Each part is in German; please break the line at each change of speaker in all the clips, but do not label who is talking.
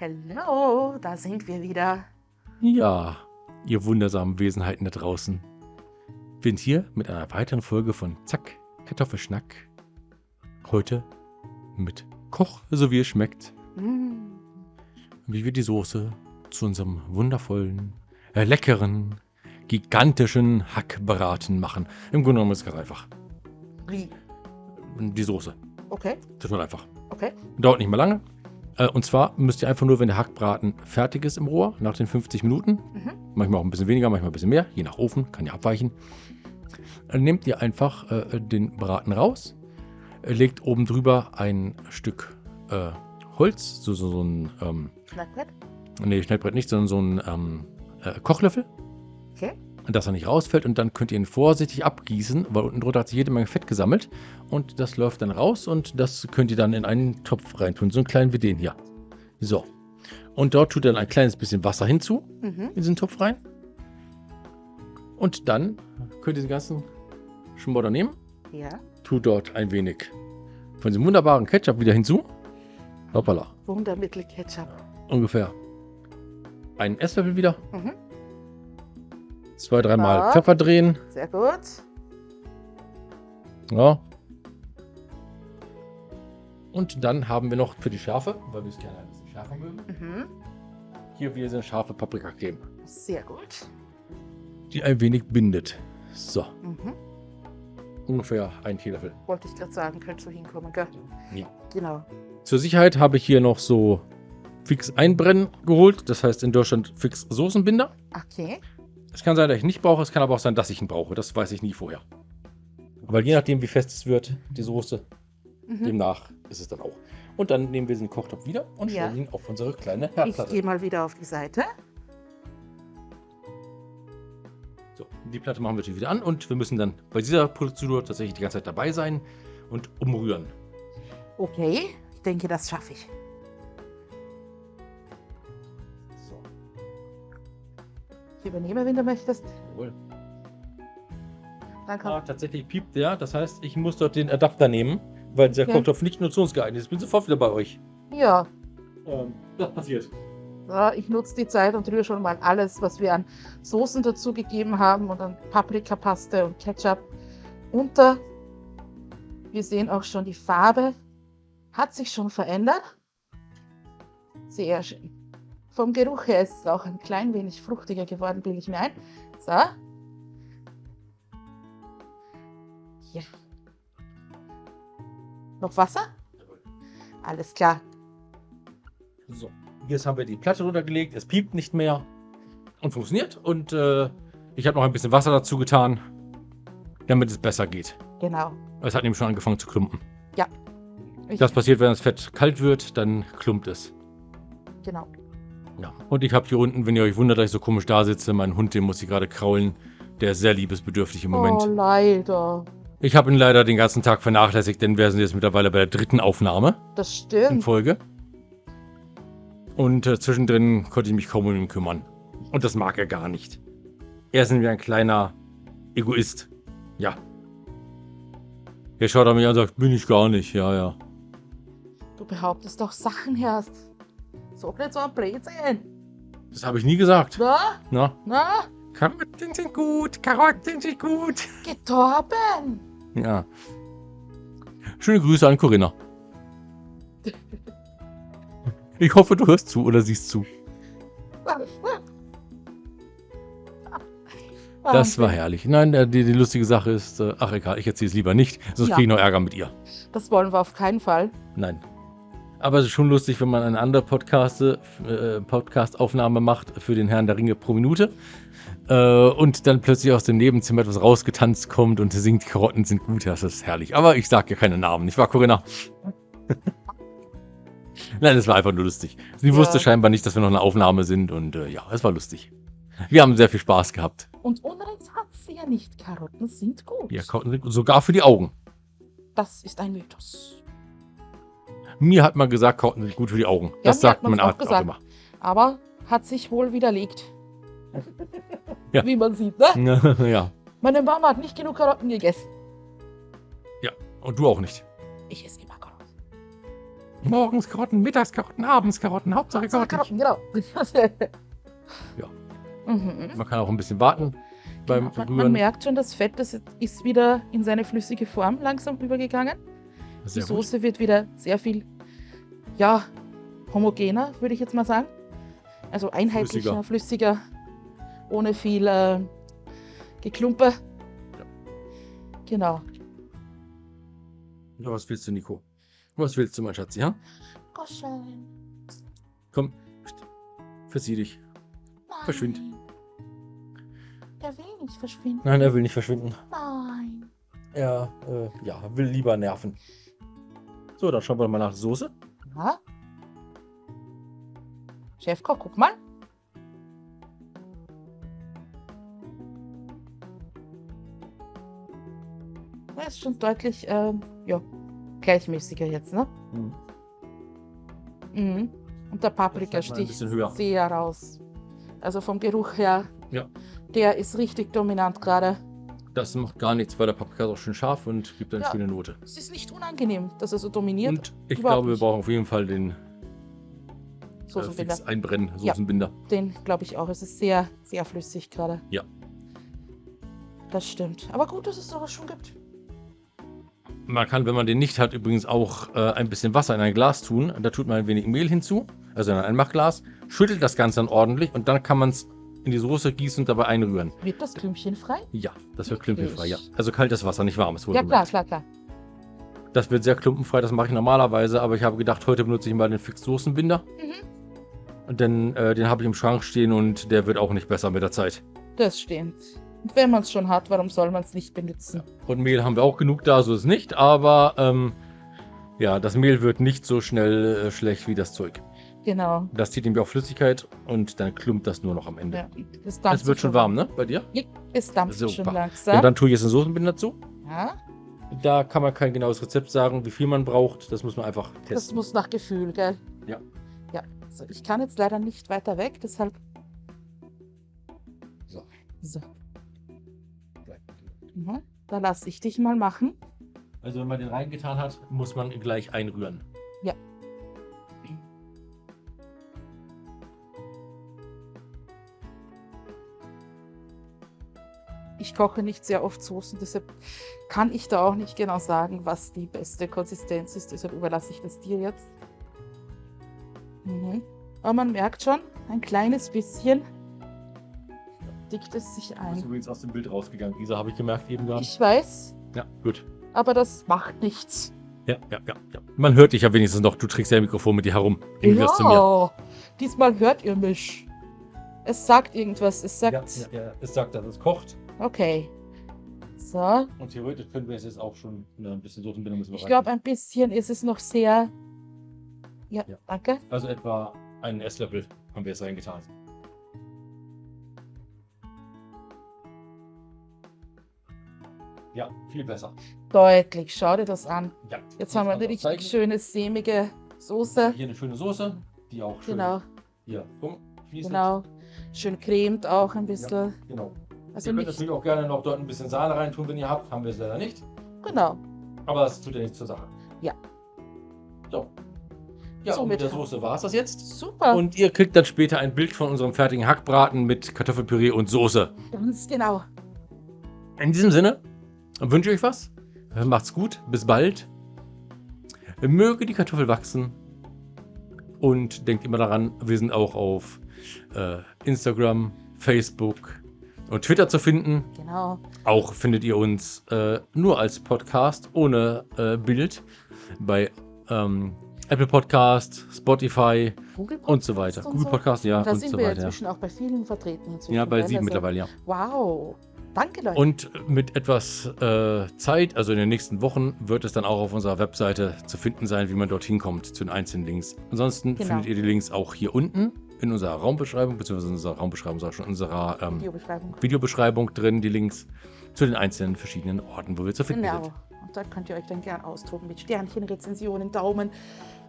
Hallo, da sind wir wieder.
Ja, ihr wundersamen Wesenheiten da draußen. Bin hier mit einer weiteren Folge von Zack, Kartoffelschnack. Heute mit Koch, so wie es schmeckt.
Mm,
Wie wir die Soße zu unserem wundervollen, äh, leckeren, gigantischen Hackbraten machen. Im Grunde genommen ist es ganz einfach.
Wie?
Die Soße.
Okay,
Total einfach.
okay.
Dauert nicht mehr lange. Äh, Und zwar müsst ihr einfach nur, wenn der Hackbraten fertig ist im Rohr, nach den 50 Minuten,
Mhm.
manchmal auch ein bisschen weniger, manchmal ein bisschen mehr, je nach Ofen, kann ja abweichen, dann nehmt ihr einfach äh, den Braten raus, äh, legt oben drüber ein Stück äh, Holz, so, so, so ein, ähm,
Schnackbrett?
nee, Schnellbrett nicht, sondern so ein ähm, äh, Kochlöffel,
Okay.
Dass er nicht rausfällt und dann könnt ihr ihn vorsichtig abgießen, weil unten drunter hat sich jede Menge Fett gesammelt und das läuft dann raus und das könnt ihr dann in einen Topf reintun, so einen kleinen wie den hier. So. Und dort tut ihr dann ein kleines bisschen Wasser hinzu,
Mhm.
in diesen Topf rein. Und dann könnt ihr den ganzen Schmodder nehmen,
Ja.
tut dort ein wenig von diesem wunderbaren Ketchup wieder hinzu. Hoppala.
Wundermittel Ketchup.
Ungefähr einen Esslöffel wieder.
Mhm.
Zwei, dreimal
Ja.
Pfeffer drehen.
Sehr gut.
Ja. Und dann haben wir noch für die Schärfe, weil wir es gerne ein bisschen schärfer mögen,
Mhm.
hier wieder so eine scharfe Paprikacreme,
Sehr gut.
die ein wenig bindet. So,
Mhm.
ungefähr ein Teelöffel.
Wollte ich gerade sagen, könnte so hinkommen, gell?
Ja.
Genau.
Zur Sicherheit habe ich hier noch so fix einbrennen geholt. Das heißt in Deutschland fix Soßenbinder.
Okay.
Es kann sein, dass ich ihn nicht brauche. Es kann aber auch sein, dass ich ihn brauche. Das weiß ich nie vorher. Weil je nachdem, wie fest es wird, die Soße,
Mhm.
demnach ist es dann auch. Und dann nehmen wir den Kochtopf wieder und
Ja.
stellen ihn auf unsere kleine
Ich
Herdplatte.
gehe mal wieder auf die Seite.
So, die Platte machen wir natürlich wieder an und wir müssen dann bei dieser Prozedur tatsächlich die ganze Zeit dabei sein und umrühren.
Okay. Ich denke, das schaffe ich. Ich übernehme, wenn du möchtest.
jawohl.
Dann
Ah, tatsächlich piept der. Das heißt, ich muss dort den Adapter nehmen, weil dieser
Ja.
Kochtopf nicht nutzungsgeeignet ist. Ich bin sofort wieder bei euch.
Ja.
Ähm, das passiert.
Ja, ich nutze die Zeit und rühre schon mal alles, was wir an Soßen dazu gegeben haben und an Paprikapaste und Ketchup unter. Wir sehen auch schon, die Farbe hat sich schon verändert. Sehr schön. Vom Geruch her ist es auch ein klein wenig fruchtiger geworden, bilde ich mir ein. So. Ja. Noch Wasser? Alles klar.
So, jetzt haben wir die Platte runtergelegt. Es piept nicht mehr und funktioniert. Und äh, ich habe noch ein bisschen Wasser dazu getan, damit es besser geht.
Genau.
Es hat nämlich schon angefangen zu klumpen.
Ich,
Das passiert, wenn das Fett kalt wird, dann klumpt es.
genau.
Ja. Und ich habe hier unten, wenn ihr euch wundert, dass ich so komisch da sitze, meinen Hund, den muss ich gerade kraulen. Der ist sehr liebesbedürftig im Moment.
Oh, leider.
Ich habe ihn leider den ganzen Tag vernachlässigt, denn wir sind jetzt mittlerweile bei der dritten Aufnahme
Das
in
stimmt.
Folge. Und äh, zwischendrin konnte ich mich kaum um ihn kümmern. Und das mag er gar nicht. Er ist nämlich ein kleiner Egoist. Ja. Er schaut an mich an und sagt, bin ich gar nicht. Ja, ja.
Du behauptest doch Sachen erst. Sag nicht so ein Blödsinn.
Das habe ich nie gesagt.
Na,
Na,
na,
Karotten sind gut, Karotten sind gut.
getorben.
Ja. Schöne Grüße an Corinna. Ich hoffe, du hörst zu oder siehst zu. Das war herrlich. Nein, äh, die, die lustige Sache ist, äh, ach egal, ich erzähle es lieber nicht, sonst
Ja.
kriege ich noch Ärger mit ihr.
Das wollen wir auf keinen Fall.
Nein. Aber es ist schon lustig, wenn man eine andere Podcast, äh, Podcast-Aufnahme macht für den Herrn der Ringe pro Minute äh, und dann plötzlich aus dem Nebenzimmer etwas rausgetanzt kommt und singt, Karotten sind gut. Das ist herrlich. Aber ich sage ja keine Namen, nicht wahr, Corinna? Nein, es war einfach nur lustig. Sie
Ja.
wusste scheinbar nicht, dass wir noch eine Aufnahme sind und äh, ja, es war lustig. Wir haben sehr viel Spaß gehabt.
Und Unrecht hat sie ja nicht. Karotten sind gut.
Ja, Karotten sind gut, sogar für die Augen.
Das ist ein Mythos.
Mir hat man gesagt, Karotten sind gut für die Augen.
Ja,
das sagt
man's
man
auch
auch, immer.
Aber hat sich wohl widerlegt.
Ja.
Wie man sieht, ne?
ja.
Meine Mama hat nicht genug Karotten gegessen.
Und du auch nicht.
Ich esse immer Karotten.
Morgens Karotten, mittags Karotten, abends Karotten, Hauptsache Karotten.
Karotten, genau.
Ja.
Mhm.
Man kann auch ein bisschen warten beim
Genau, man, man merkt schon, das Fett das ist wieder in seine flüssige Form langsam übergegangen. Die
Sehr gut.
Soße wird wieder sehr viel, ja, homogener, würde ich jetzt mal sagen. Also einheitlicher, flüssiger, ohne viel äh, Geklumpe. Genau.
Ja, was willst du, Nico? Was willst du, mein Schatz, ja?
Kuscheln.
Komm, verzieh dich. Verschwind.
Nein. Der will nicht verschwinden.
Nein, er will nicht verschwinden.
Nein.
Er äh, ja, will lieber nerven. So, dann schauen wir mal nach Soße.
Ja. Chefkoch, guck mal. Er ist schon deutlich, ähm, ja, gleichmäßiger jetzt, ne? Mhm. Und der Paprika
Das
sticht sehr raus. Also vom Geruch her,
Ja.
der ist richtig dominant gerade.
Das macht gar nichts, weil der Paprika ist auch schön scharf und gibt eine
Ja.
schöne Note.
Es ist nicht unangenehm, dass er so dominiert.
Und ich
Überhaupt
glaube, wir
nicht.
brauchen auf jeden Fall den äh,
Soßenbinder.
fix einbrennen, Soßenbinder.
Den glaube ich auch. Es ist sehr, sehr flüssig gerade.
Ja.
Das stimmt. Aber gut, dass es sowas schon gibt.
Man kann, wenn man den nicht hat, übrigens auch äh, ein bisschen Wasser in ein Glas tun. Da tut man ein wenig Mehl hinzu, also in ein Einmachglas, schüttelt das Ganze dann ordentlich und dann kann man es in die Soße gießen und dabei einrühren.
Wird das Klümpchen frei?
Ja, das wird klumpenfrei, ja. Also kaltes Wasser, nicht warmes.
Ja, klar, klar, klar.
Das wird sehr klumpenfrei, das mache ich normalerweise, aber ich habe gedacht, heute benutze ich mal den Fix-Soßenbinder.
Mhm.
Dann, äh, den habe ich im Schrank stehen und der wird auch nicht besser mit der Zeit.
Das stimmt. Und wenn man es schon hat, warum soll man es nicht benutzen?
Und Mehl haben wir auch genug da, so ist es nicht, aber ähm, ja, das Mehl wird nicht so schnell äh, schlecht wie das Zeug.
Genau.
Das zieht nämlich auch Flüssigkeit und dann klumpt das nur noch am Ende.
Ja, es dampft
es wird schon warm, ne? Bei dir?
Es dampft
Super.
schon
Ja,
langsam.
dann tue ich jetzt einen Soßenbinder dazu.
Ja,
Da kann man kein genaues Rezept sagen, wie viel man braucht. Das muss man einfach
das
testen.
muss nach Gefühl, gell?
Ja.
Ja. So, ich kann jetzt leider nicht weiter weg, deshalb.
So.
So. Mhm. Da lasse ich dich mal machen.
Also wenn man den reingetan hat, muss man gleich einrühren.
Ja. Ich koche nicht sehr oft Soßen, deshalb kann ich da auch nicht genau sagen, was die beste Konsistenz ist. Deshalb überlasse ich das dir jetzt. Mhm. Aber man merkt schon, ein kleines bisschen dickt es sich
Du bist
ein.
übrigens aus dem Bild rausgegangen. Isa habe ich gemerkt eben gerade.
Ich weiß,
Ja, gut.
aber das macht nichts.
Ja, ja, ja, ja. Man hört dich ja wenigstens noch. Du trägst ja ein Mikrofon mit dir herum. Mir.
Ja, diesmal hört ihr mich. Es sagt irgendwas. Es sagt,
Ja, ja, ja. Es sagt, dass es kocht.
Okay. So,
Und theoretisch können wir es jetzt auch schon na, ein bisschen müssen wir
ich glaube, ein bisschen ist es noch sehr. Ja,
Ja.
danke.
Also etwa einen Esslöffel haben wir jetzt reingetan. Ja, viel besser.
Deutlich. Schau dir das an.
Ja.
Jetzt haben wir eine richtig schöne, sämige Soße.
Hier eine schöne Soße, die auch schön
Genau,
hier rumfließt.
genau. Schön cremt auch ein bisschen.
genau.
Also
ihr könnt
nicht.
natürlich auch gerne noch dort ein bisschen Sahne reintun, wenn ihr habt. Haben wir es leider nicht.
Genau.
Aber das tut ja nichts zur Sache.
Ja.
So. Ja,
So,
und mit
mit-
der Soße war es das jetzt.
Super.
Und ihr kriegt dann später ein Bild von unserem fertigen Hackbraten mit Kartoffelpüree und Soße.
Ganz genau.
In diesem Sinne wünsche ich euch was. Macht's gut. Bis bald. Möge die Kartoffel wachsen. Und denkt immer daran, wir sind auch auf äh, Instagram, Facebook und Twitter zu finden.
Genau.
Auch findet ihr uns äh, nur als Podcast ohne äh, Bild bei ähm, Apple Podcast, Spotify
Google
und so weiter.
Podcast und
Google
so.
Podcast, ja,
Und da
und
sind
so
wir
weiter.
inzwischen auch bei vielen vertreten.
Ja, bei sieben
Also,
mittlerweile, ja.
Wow. Danke, Leute.
Und mit etwas äh, Zeit, also in den nächsten Wochen, wird es dann auch auf unserer Webseite zu finden sein, wie man dorthin kommt, zu den einzelnen Links. Ansonsten
Genau.
findet ihr die Links auch hier unten in unserer Raumbeschreibung, beziehungsweise in unserer Raumbeschreibung, sag schon, in unserer ähm,
Videobeschreibung.
Videobeschreibung drin, die Links zu den einzelnen verschiedenen Orten, wo wir zu finden
Genau.
sind.
Und da könnt ihr euch dann gern austoben mit Sternchen, Rezensionen, Daumen.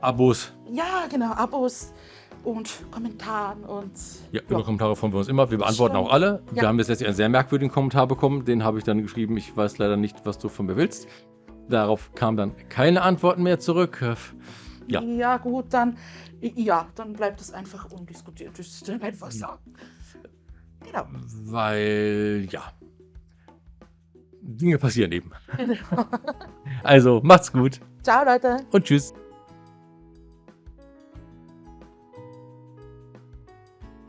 Abos,
Ja, genau, Abos und Kommentaren und.
ja, über Kommentare freuen wir uns immer. Wir beantworten
Stimmt.
auch alle. Wir
Ja.
haben jetzt letztlich einen sehr merkwürdigen Kommentar bekommen, den habe ich dann geschrieben, ich weiß leider nicht, was du von mir willst. Darauf kam dann keine Antworten mehr zurück. Ja.
Ja, gut, dann, ja, dann bleibt es einfach undiskutiert. Das ist dann einfach so. Genau.
Weil, ja. Dinge passieren eben. Also, macht's gut
Ciao, Leute.
und tschüss.